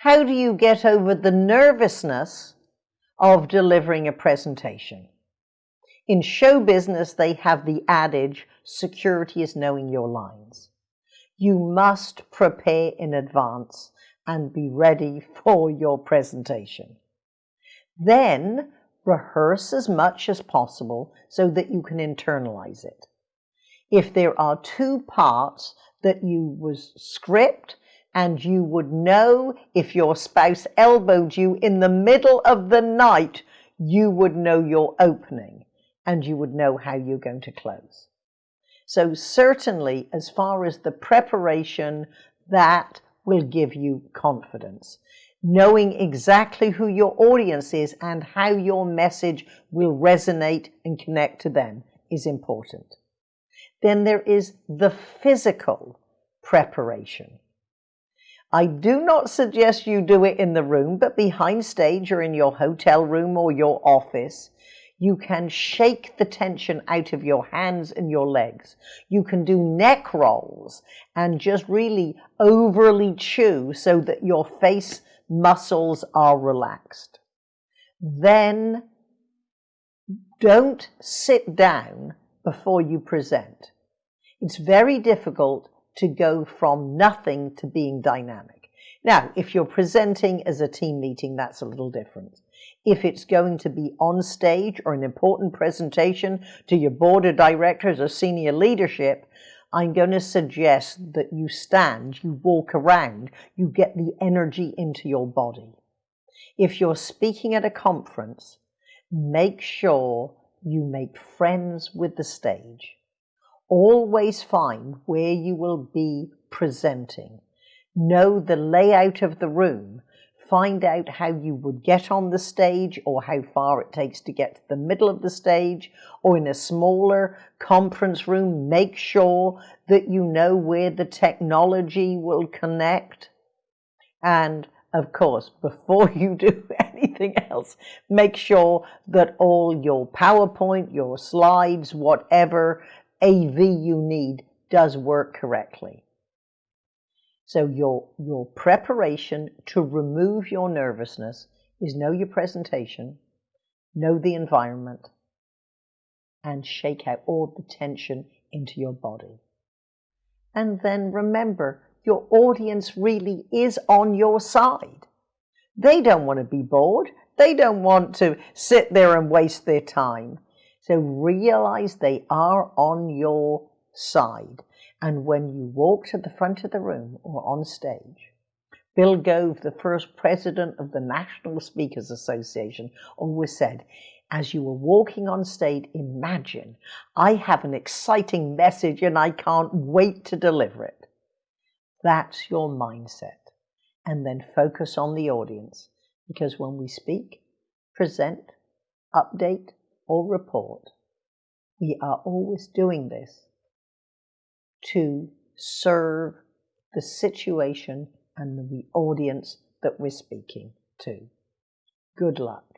How do you get over the nervousness of delivering a presentation? In show business, they have the adage, security is knowing your lines. You must prepare in advance and be ready for your presentation. Then rehearse as much as possible so that you can internalize it. If there are two parts that you was script and you would know if your spouse elbowed you in the middle of the night, you would know your opening and you would know how you're going to close. So certainly as far as the preparation, that will give you confidence. Knowing exactly who your audience is and how your message will resonate and connect to them is important. Then there is the physical preparation. I do not suggest you do it in the room, but behind stage or in your hotel room or your office, you can shake the tension out of your hands and your legs. You can do neck rolls and just really overly chew so that your face muscles are relaxed. Then don't sit down before you present. It's very difficult to go from nothing to being dynamic. Now, if you're presenting as a team meeting, that's a little different. If it's going to be on stage or an important presentation to your board of directors or senior leadership, I'm going to suggest that you stand, you walk around, you get the energy into your body. If you're speaking at a conference, make sure you make friends with the stage. Always find where you will be presenting. Know the layout of the room. Find out how you would get on the stage or how far it takes to get to the middle of the stage or in a smaller conference room. Make sure that you know where the technology will connect. And of course, before you do anything else, make sure that all your PowerPoint, your slides, whatever AV you need does work correctly. So your, your preparation to remove your nervousness is know your presentation, know the environment, and shake out all the tension into your body. And then remember, your audience really is on your side. They don't want to be bored. They don't want to sit there and waste their time. So realize they are on your side. And when you walk to the front of the room or on stage, Bill Gove, the first president of the National Speakers Association, always said, as you were walking on stage, imagine I have an exciting message and I can't wait to deliver it. That's your mindset. And then focus on the audience. Because when we speak, present, update, or report, we are always doing this to serve the situation and the audience that we're speaking to. Good luck.